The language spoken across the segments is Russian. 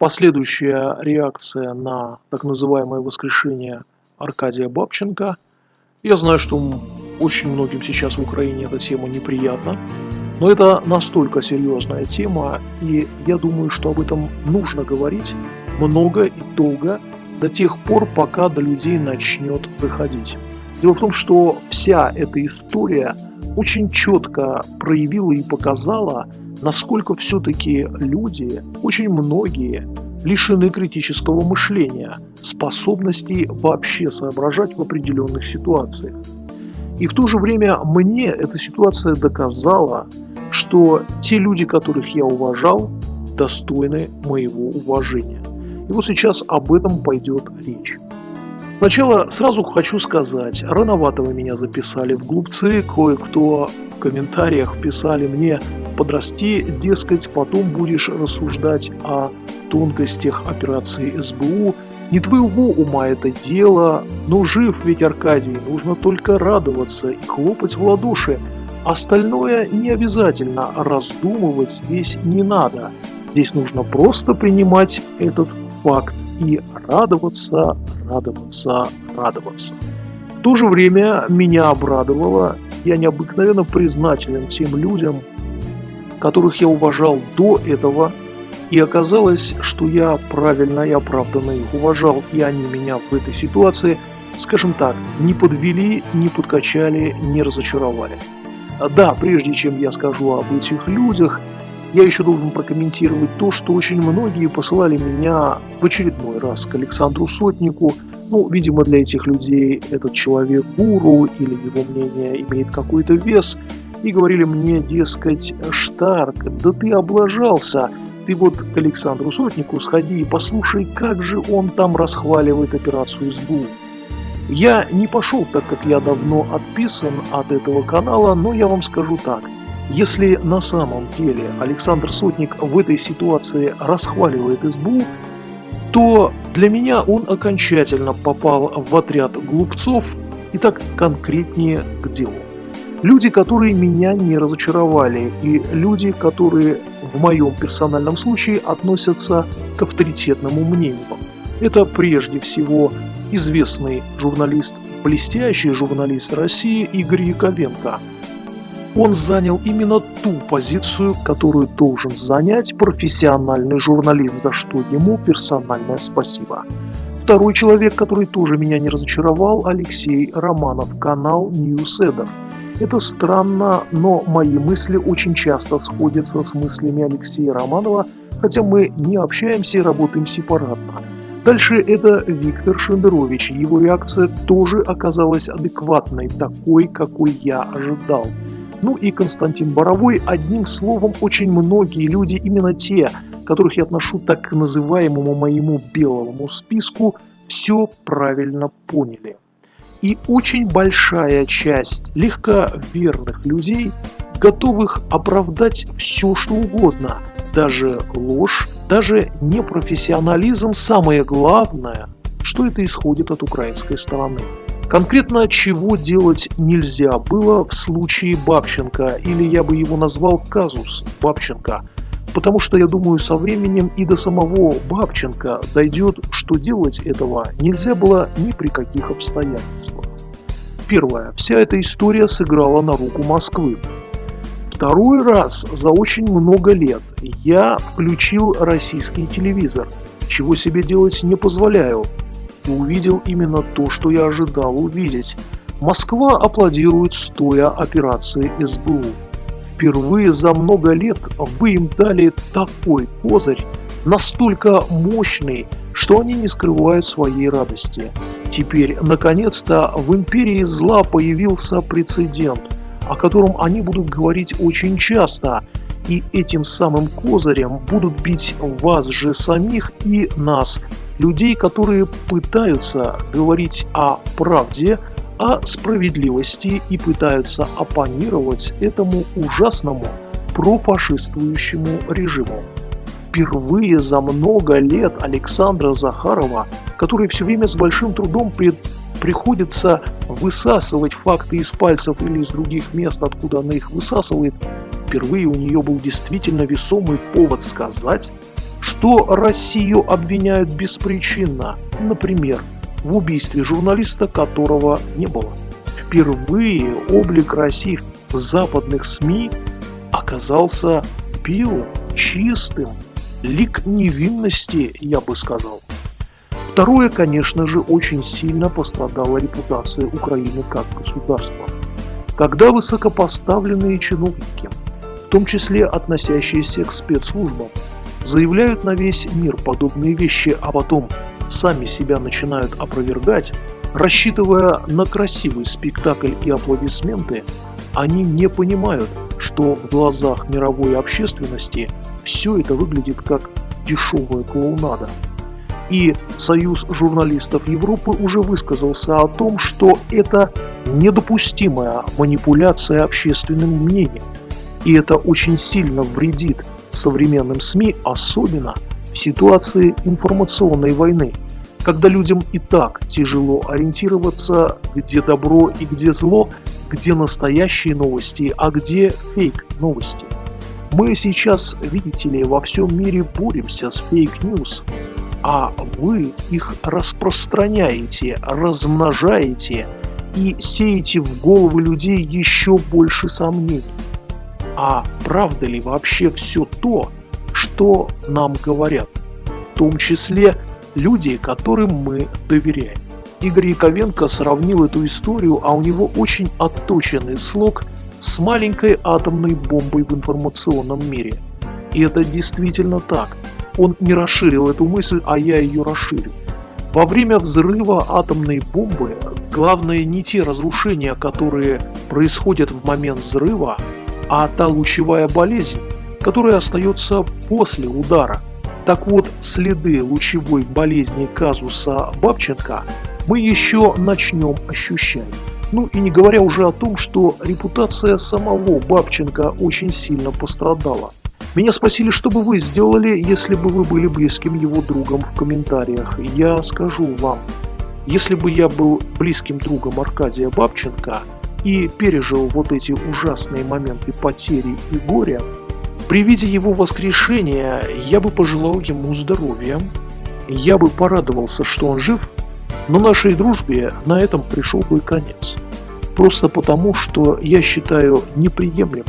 последующая реакция на так называемое воскрешение Аркадия Бабченко. Я знаю, что очень многим сейчас в Украине эта тема неприятна, но это настолько серьезная тема, и я думаю, что об этом нужно говорить много и долго, до тех пор, пока до людей начнет выходить. Дело в том, что вся эта история очень четко проявила и показала, насколько все-таки люди, очень многие, лишены критического мышления, способности вообще соображать в определенных ситуациях. И в то же время мне эта ситуация доказала, что те люди, которых я уважал, достойны моего уважения. И вот сейчас об этом пойдет речь. Сначала сразу хочу сказать, рановато вы меня записали в глупцы, кое-кто в комментариях писали мне «подрасти, дескать, потом будешь рассуждать о тонкостях операции СБУ, не твоего ума это дело, но жив ведь Аркадий, нужно только радоваться и хлопать в ладоши, остальное не обязательно, раздумывать здесь не надо, здесь нужно просто принимать этот факт и радоваться, радоваться, радоваться. В то же время меня обрадовало, я необыкновенно признателен тем людям, которых я уважал до этого, и оказалось, что я правильно и оправданно их уважал, и они меня в этой ситуации, скажем так, не подвели, не подкачали, не разочаровали. Да, прежде чем я скажу об этих людях, я еще должен прокомментировать то, что очень многие посылали меня в очередной раз к Александру Сотнику. Ну, видимо, для этих людей этот человек гуру или его мнение имеет какой-то вес. И говорили мне, дескать, Штарк, да ты облажался, ты вот к Александру Сотнику сходи и послушай, как же он там расхваливает операцию СБУ. Я не пошел, так как я давно отписан от этого канала, но я вам скажу так – если на самом деле Александр Сотник в этой ситуации расхваливает СБУ, то для меня он окончательно попал в отряд глупцов и так конкретнее к делу. Люди, которые меня не разочаровали, и люди, которые в моем персональном случае относятся к авторитетному мнению. Это прежде всего известный журналист, блестящий журналист России Игорь Яковенко – он занял именно ту позицию, которую должен занять профессиональный журналист, за что ему персональное спасибо. Второй человек, который тоже меня не разочаровал, Алексей Романов, канал Ньюседер. Это странно, но мои мысли очень часто сходятся с мыслями Алексея Романова, хотя мы не общаемся и работаем сепаратно. Дальше это Виктор Шендерович. Его реакция тоже оказалась адекватной, такой, какой я ожидал. Ну и Константин Боровой, одним словом, очень многие люди, именно те, которых я отношу так к называемому моему белому списку, все правильно поняли. И очень большая часть легковерных людей, готовых оправдать все, что угодно, даже ложь, даже непрофессионализм, самое главное, что это исходит от украинской стороны. Конкретно чего делать нельзя было в случае Бабченко, или я бы его назвал казус Бабченко, потому что я думаю со временем и до самого Бабченко дойдет, что делать этого нельзя было ни при каких обстоятельствах. Первое. Вся эта история сыграла на руку Москвы. Второй раз за очень много лет я включил российский телевизор, чего себе делать не позволяю, и увидел именно то, что я ожидал увидеть. Москва аплодирует стоя операции СБУ. Впервые за много лет вы им дали такой козырь, настолько мощный, что они не скрывают своей радости. Теперь, наконец-то, в империи зла появился прецедент, о котором они будут говорить очень часто, и этим самым козырем будут бить вас же самих и нас, людей, которые пытаются говорить о правде, о справедливости и пытаются оппонировать этому ужасному профашистующему режиму. Впервые за много лет Александра Захарова, который все время с большим трудом при... приходится высасывать факты из пальцев или из других мест, откуда она их высасывает, впервые у нее был действительно весомый повод сказать, что Россию обвиняют беспричинно, например, в убийстве журналиста, которого не было. Впервые облик России в западных СМИ оказался белым, чистым, лик невинности, я бы сказал. Второе, конечно же, очень сильно пострадала репутация Украины как государства. Когда высокопоставленные чиновники, в том числе относящиеся к спецслужбам, заявляют на весь мир подобные вещи, а потом сами себя начинают опровергать, рассчитывая на красивый спектакль и аплодисменты, они не понимают, что в глазах мировой общественности все это выглядит как дешевая клоунада. И Союз журналистов Европы уже высказался о том, что это недопустимая манипуляция общественным мнением. И это очень сильно вредит современным СМИ, особенно в ситуации информационной войны, когда людям и так тяжело ориентироваться, где добро и где зло, где настоящие новости, а где фейк новости. Мы сейчас, видите ли, во всем мире боремся с fake news, а вы их распространяете, размножаете и сеете в головы людей еще больше сомнений. А правда ли вообще все то, что нам говорят, в том числе люди, которым мы доверяем? Игорь Яковенко сравнил эту историю, а у него очень отточенный слог с маленькой атомной бомбой в информационном мире. И это действительно так. Он не расширил эту мысль, а я ее расширю. Во время взрыва атомной бомбы главное не те разрушения, которые происходят в момент взрыва, а та лучевая болезнь, которая остается после удара. Так вот, следы лучевой болезни казуса Бабченко мы еще начнем ощущать. Ну и не говоря уже о том, что репутация самого Бабченко очень сильно пострадала. Меня спросили, что бы вы сделали, если бы вы были близким его другом в комментариях. Я скажу вам, если бы я был близким другом Аркадия Бабченко, и пережил вот эти ужасные моменты потери и горя, при виде его воскрешения я бы пожелал ему здоровья, я бы порадовался, что он жив, но нашей дружбе на этом пришел бы конец. Просто потому, что я считаю неприемлемым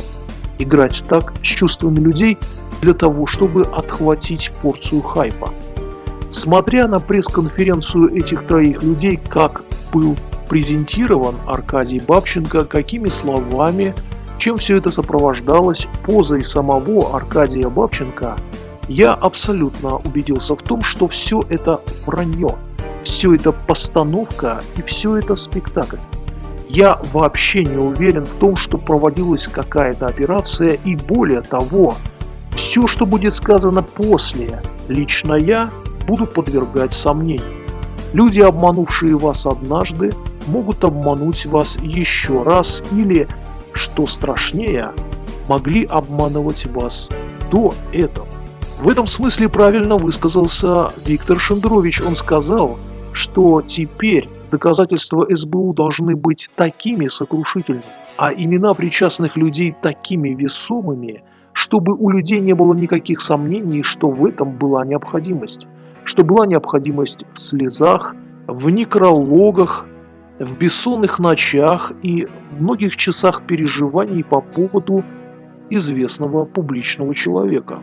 играть так с чувствами людей для того, чтобы отхватить порцию хайпа. Смотря на пресс-конференцию этих троих людей, как был презентирован Аркадий Бабченко, какими словами, чем все это сопровождалось, позой самого Аркадия Бабченко, я абсолютно убедился в том, что все это вранье, все это постановка и все это спектакль. Я вообще не уверен в том, что проводилась какая-то операция и более того, все, что будет сказано после, лично я буду подвергать сомнению. Люди, обманувшие вас однажды, могут обмануть вас еще раз или, что страшнее, могли обманывать вас до этого. В этом смысле правильно высказался Виктор Шендрович. Он сказал, что теперь доказательства СБУ должны быть такими сокрушительными, а имена причастных людей такими весомыми, чтобы у людей не было никаких сомнений, что в этом была необходимость, что была необходимость в слезах, в некрологах, в бессонных ночах и многих часах переживаний по поводу известного публичного человека.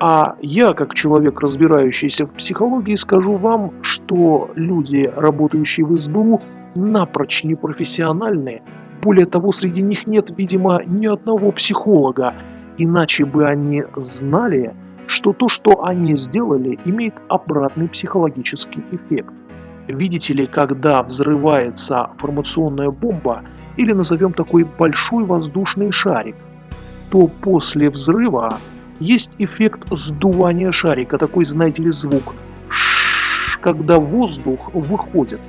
А я, как человек, разбирающийся в психологии, скажу вам, что люди, работающие в СБУ, напрочь непрофессиональные. Более того, среди них нет, видимо, ни одного психолога, иначе бы они знали, что то, что они сделали, имеет обратный психологический эффект. Видите ли, когда взрывается формационная бомба, или назовем такой большой воздушный шарик, то после взрыва есть эффект сдувания шарика, такой, знаете ли, звук, когда воздух выходит.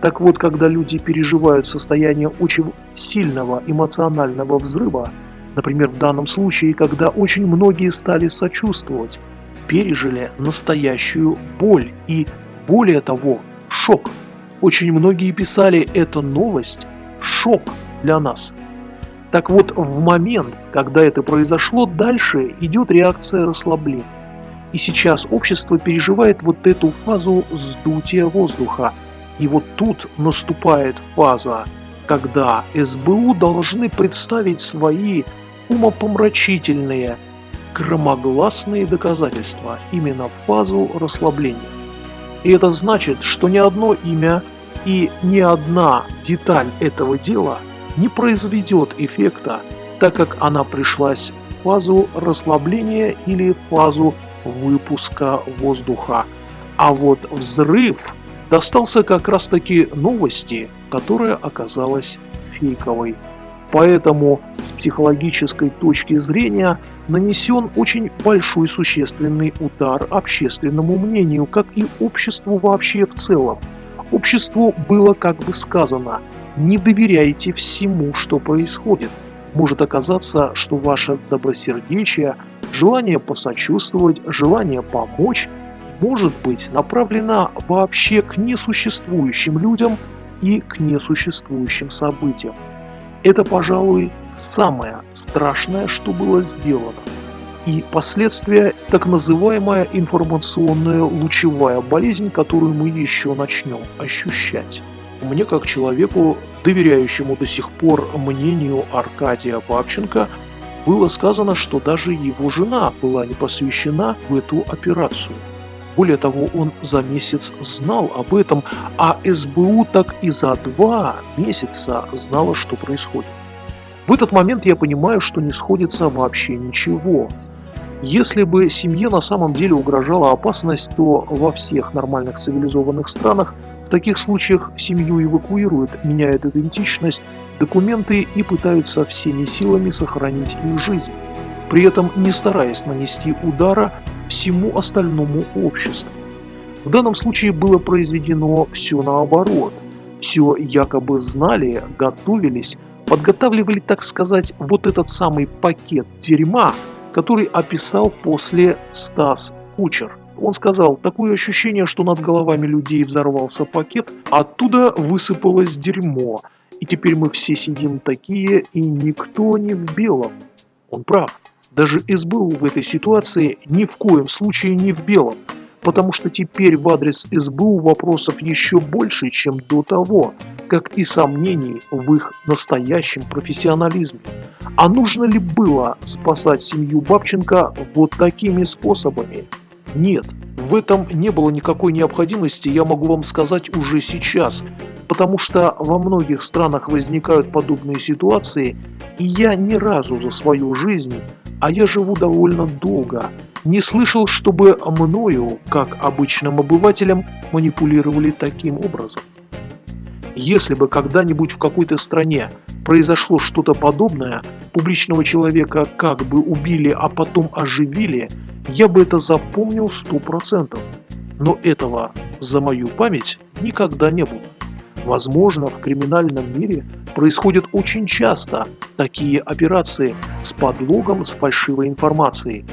Так вот, когда люди переживают состояние очень сильного эмоционального взрыва, например, в данном случае, когда очень многие стали сочувствовать, пережили настоящую боль и, более того, шок. Очень многие писали «это новость, шок для нас». Так вот, в момент, когда это произошло, дальше идет реакция расслабления. И сейчас общество переживает вот эту фазу сдутия воздуха. И вот тут наступает фаза, когда СБУ должны представить свои умопомрачительные, громогласные доказательства именно в фазу расслабления. И это значит, что ни одно имя и ни одна деталь этого дела не произведет эффекта, так как она пришлась в фазу расслабления или фазу выпуска воздуха. А вот взрыв достался как раз таки новости, которая оказалась фейковой. Поэтому с психологической точки зрения нанесен очень большой существенный удар общественному мнению, как и обществу вообще в целом. Обществу было как бы сказано, не доверяйте всему, что происходит. Может оказаться, что ваше добросердечие, желание посочувствовать, желание помочь может быть направлено вообще к несуществующим людям и к несуществующим событиям. Это, пожалуй, самое страшное, что было сделано. И последствия – так называемая информационная лучевая болезнь, которую мы еще начнем ощущать. Мне, как человеку, доверяющему до сих пор мнению Аркадия Бабченко, было сказано, что даже его жена была не посвящена в эту операцию. Более того, он за месяц знал об этом, а СБУ так и за два месяца знала, что происходит. В этот момент я понимаю, что не сходится вообще ничего. Если бы семье на самом деле угрожала опасность, то во всех нормальных цивилизованных странах в таких случаях семью эвакуируют, меняют идентичность, документы и пытаются всеми силами сохранить их жизнь, при этом не стараясь нанести удара всему остальному обществу. В данном случае было произведено все наоборот. Все якобы знали, готовились, подготавливали, так сказать, вот этот самый пакет дерьма, который описал после Стас Кучер. Он сказал, такое ощущение, что над головами людей взорвался пакет, оттуда высыпалось дерьмо, и теперь мы все сидим такие, и никто не в белом. Он прав. Даже СБУ в этой ситуации ни в коем случае не в белом, потому что теперь в адрес СБУ вопросов еще больше, чем до того, как и сомнений в их настоящем профессионализме. А нужно ли было спасать семью Бабченко вот такими способами? Нет, в этом не было никакой необходимости, я могу вам сказать уже сейчас, потому что во многих странах возникают подобные ситуации, и я ни разу за свою жизнь а я живу довольно долго, не слышал, чтобы мною, как обычным обывателем, манипулировали таким образом. Если бы когда-нибудь в какой-то стране произошло что-то подобное, публичного человека как бы убили, а потом оживили, я бы это запомнил сто процентов. Но этого за мою память никогда не было. Возможно, в криминальном мире происходят очень часто такие операции с подлогом, с фальшивой информацией.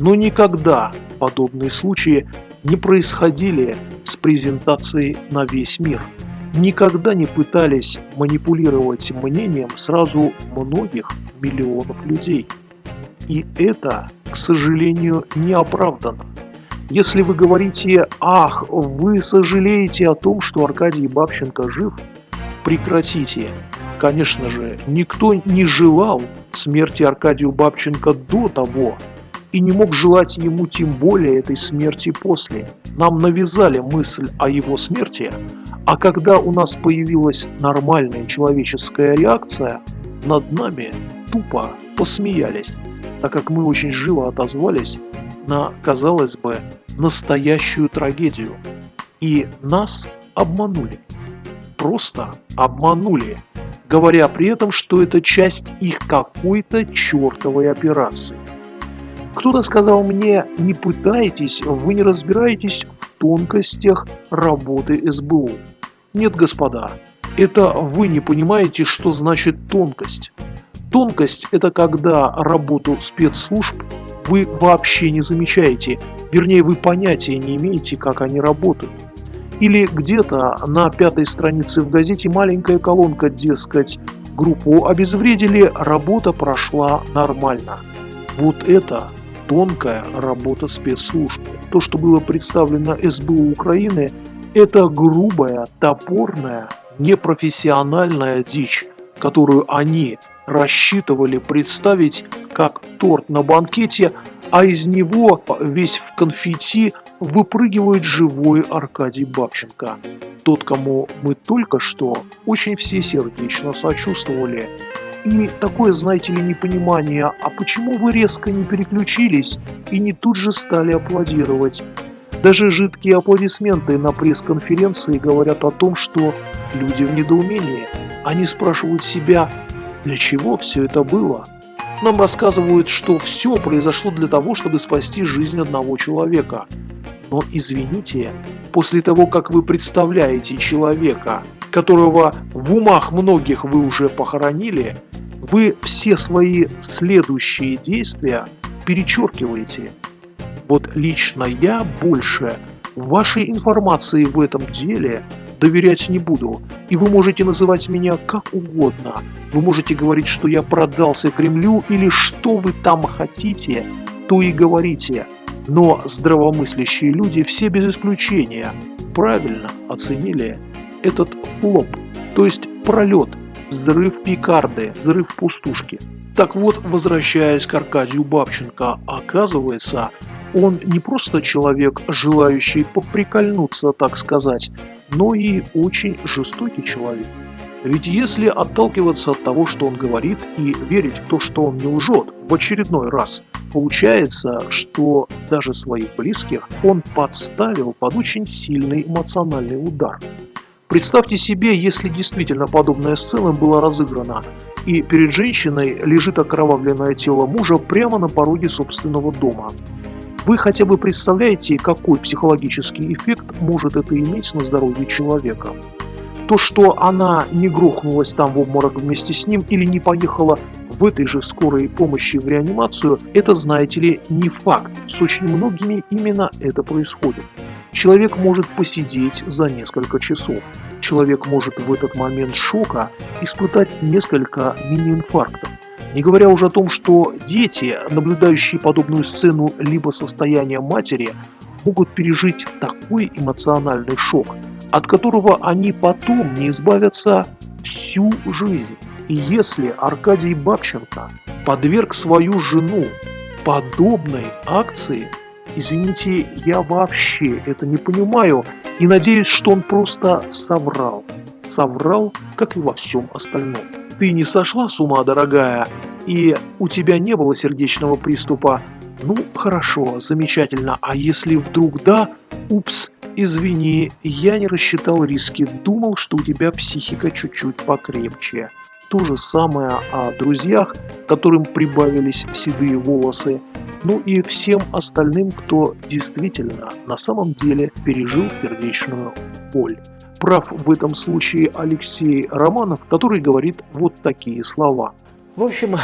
Но никогда подобные случаи не происходили с презентацией на весь мир. Никогда не пытались манипулировать мнением сразу многих миллионов людей. И это, к сожалению, не оправдано. Если вы говорите «Ах, вы сожалеете о том, что Аркадий Бабченко жив», прекратите. Конечно же, никто не желал смерти Аркадию Бабченко до того и не мог желать ему тем более этой смерти после. Нам навязали мысль о его смерти, а когда у нас появилась нормальная человеческая реакция, над нами тупо посмеялись, так как мы очень живо отозвались на, казалось бы, настоящую трагедию. И нас обманули. Просто обманули, говоря при этом, что это часть их какой-то чертовой операции. Кто-то сказал мне, не пытайтесь, вы не разбираетесь в тонкостях работы СБУ. Нет, господа, это вы не понимаете, что значит тонкость. Тонкость – это когда работу спецслужб вы вообще не замечаете, вернее вы понятия не имеете, как они работают. Или где-то на пятой странице в газете маленькая колонка, дескать, группу обезвредили, работа прошла нормально. Вот это тонкая работа спецслужб. То, что было представлено СБУ Украины, это грубая, топорная, непрофессиональная дичь, которую они рассчитывали представить как торт на банкете, а из него весь в конфетти выпрыгивает живой Аркадий Бабченко. Тот, кому мы только что очень всесердечно сочувствовали. И такое, знаете ли, непонимание, а почему вы резко не переключились и не тут же стали аплодировать? Даже жидкие аплодисменты на пресс-конференции говорят о том, что люди в недоумении. Они спрашивают себя, для чего все это было? Нам рассказывают, что все произошло для того, чтобы спасти жизнь одного человека. Но извините, после того, как вы представляете человека, которого в умах многих вы уже похоронили, вы все свои следующие действия перечеркиваете. Вот лично я больше вашей информации в этом деле доверять не буду. И вы можете называть меня как угодно. Вы можете говорить, что я продался Кремлю или что вы там хотите, то и говорите. Но здравомыслящие люди все без исключения правильно оценили этот флоп, то есть пролет, взрыв Пикарды, взрыв пустушки. Так вот, возвращаясь к Аркадию Бабченко, оказывается, он не просто человек, желающий поприкольнуться, так сказать, но и очень жестокий человек. Ведь если отталкиваться от того, что он говорит, и верить в то, что он не лжет в очередной раз, получается, что даже своих близких он подставил под очень сильный эмоциональный удар. Представьте себе, если действительно подобная сцена была разыграна, и перед женщиной лежит окровавленное тело мужа прямо на пороге собственного дома. Вы хотя бы представляете, какой психологический эффект может это иметь на здоровье человека? То, что она не грохнулась там в обморок вместе с ним или не поехала в этой же скорой помощи в реанимацию, это, знаете ли, не факт. С очень многими именно это происходит. Человек может посидеть за несколько часов. Человек может в этот момент шока испытать несколько мини-инфарктов. Не говоря уже о том, что дети, наблюдающие подобную сцену либо состояние матери, могут пережить такой эмоциональный шок, от которого они потом не избавятся всю жизнь. И если Аркадий Бабченко подверг свою жену подобной акции, извините, я вообще это не понимаю и надеюсь, что он просто соврал. Соврал, как и во всем остальном ты не сошла с ума, дорогая, и у тебя не было сердечного приступа, ну, хорошо, замечательно, а если вдруг да, упс, извини, я не рассчитал риски, думал, что у тебя психика чуть-чуть покрепче. То же самое о друзьях, которым прибавились седые волосы, ну и всем остальным, кто действительно на самом деле пережил сердечную боль. Прав в этом случае Алексей Романов, который говорит вот такие слова. В общем,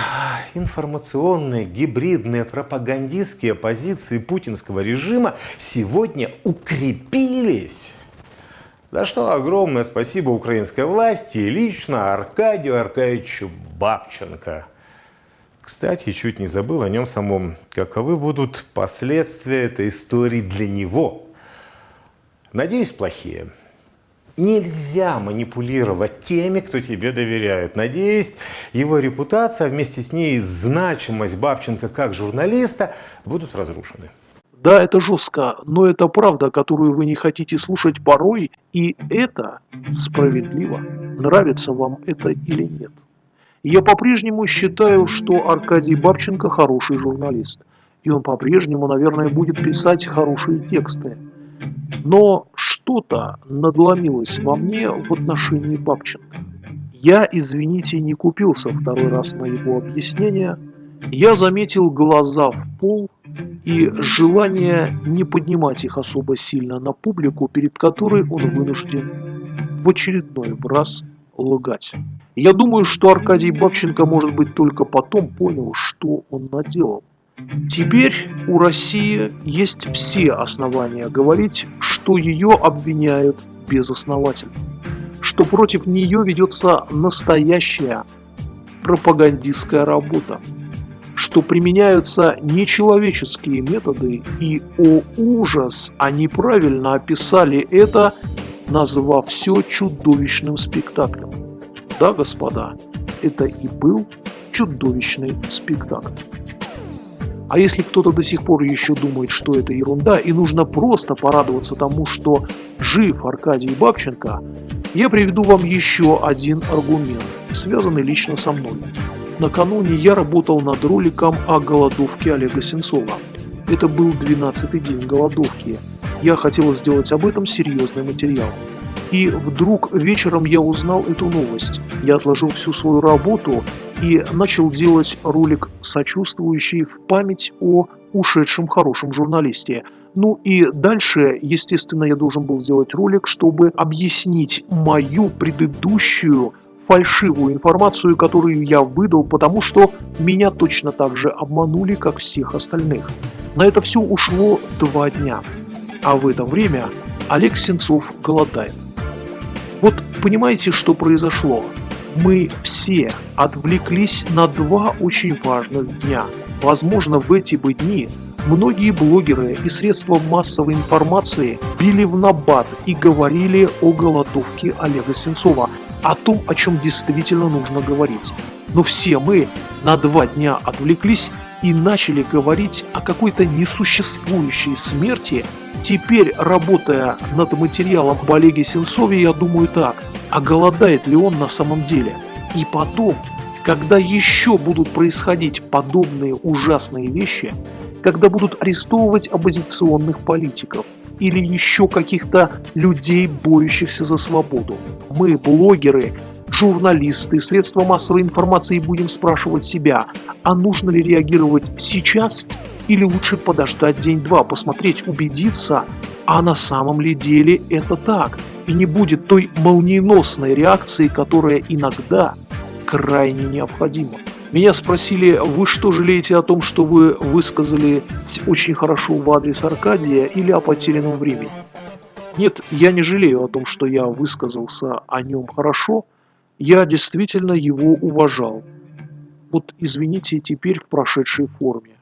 информационные, гибридные, пропагандистские позиции путинского режима сегодня укрепились. За что огромное спасибо украинской власти и лично Аркадию Аркадьевичу Бабченко. Кстати, чуть не забыл о нем самом. Каковы будут последствия этой истории для него? Надеюсь, плохие. Нельзя манипулировать теми, кто тебе доверяет. Надеюсь, его репутация, вместе с ней значимость Бабченко как журналиста будут разрушены. Да, это жестко, но это правда, которую вы не хотите слушать порой, и это справедливо. Нравится вам это или нет. Я по-прежнему считаю, что Аркадий Бабченко хороший журналист. И он по-прежнему, наверное, будет писать хорошие тексты. Но что-то надломилось во мне в отношении Бабченко. Я, извините, не купился второй раз на его объяснение. Я заметил глаза в пол и желание не поднимать их особо сильно на публику, перед которой он вынужден в очередной раз лгать. Я думаю, что Аркадий Бабченко, может быть, только потом понял, что он наделал. Теперь у России есть все основания говорить, что ее обвиняют безосновательно, что против нее ведется настоящая пропагандистская работа, что применяются нечеловеческие методы, и, о ужас, они правильно описали это, назвав все чудовищным спектаклем. Да, господа, это и был чудовищный спектакль. А если кто-то до сих пор еще думает, что это ерунда, и нужно просто порадоваться тому, что жив Аркадий Бабченко, я приведу вам еще один аргумент, связанный лично со мной. Накануне я работал над роликом о голодовке Олега Сенцова. Это был 12-й день голодовки. Я хотел сделать об этом серьезный материал. И вдруг вечером я узнал эту новость. Я отложил всю свою работу и начал делать ролик, сочувствующий в память о ушедшем хорошем журналисте. Ну и дальше, естественно, я должен был сделать ролик, чтобы объяснить мою предыдущую фальшивую информацию, которую я выдал, потому что меня точно так же обманули, как всех остальных. На это все ушло два дня. А в это время Олег Сенцов голодает. Вот понимаете, что произошло? Мы все отвлеклись на два очень важных дня. Возможно, в эти бы дни многие блогеры и средства массовой информации били в набат и говорили о голодовке Олега Сенцова – о том, о чем действительно нужно говорить. Но все мы на два дня отвлеклись и начали говорить о какой-то несуществующей смерти. Теперь, работая над материалом об Олеге Сенцове, я думаю так, а голодает ли он на самом деле? И потом, когда еще будут происходить подобные ужасные вещи, когда будут арестовывать оппозиционных политиков, или еще каких-то людей, борющихся за свободу. Мы, блогеры, журналисты, средства массовой информации будем спрашивать себя, а нужно ли реагировать сейчас или лучше подождать день-два, посмотреть, убедиться, а на самом ли деле это так, и не будет той молниеносной реакции, которая иногда крайне необходима. Меня спросили, вы что жалеете о том, что вы высказали очень хорошо в адрес Аркадия или о потерянном времени? Нет, я не жалею о том, что я высказался о нем хорошо. Я действительно его уважал. Вот извините теперь в прошедшей форме.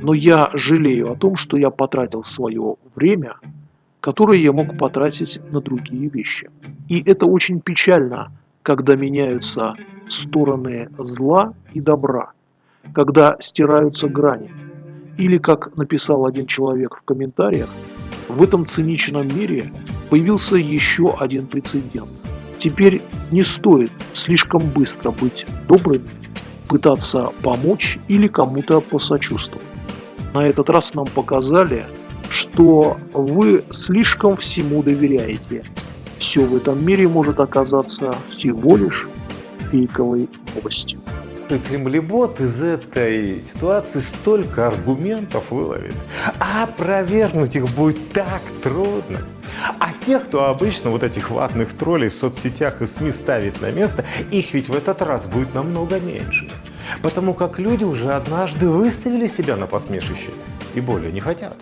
Но я жалею о том, что я потратил свое время, которое я мог потратить на другие вещи. И это очень печально, когда меняются стороны зла и добра, когда стираются грани. Или, как написал один человек в комментариях, в этом циничном мире появился еще один прецедент. Теперь не стоит слишком быстро быть добрым, пытаться помочь или кому-то посочувствовать. На этот раз нам показали, что вы слишком всему доверяете. Все в этом мире может оказаться всего лишь фейковой новостью. Кремлебот из этой ситуации столько аргументов выловит, а опровергнуть их будет так трудно. А тех, кто обычно вот этих ватных троллей в соцсетях и СМИ ставит на место, их ведь в этот раз будет намного меньше. Потому как люди уже однажды выставили себя на посмешище и более не хотят.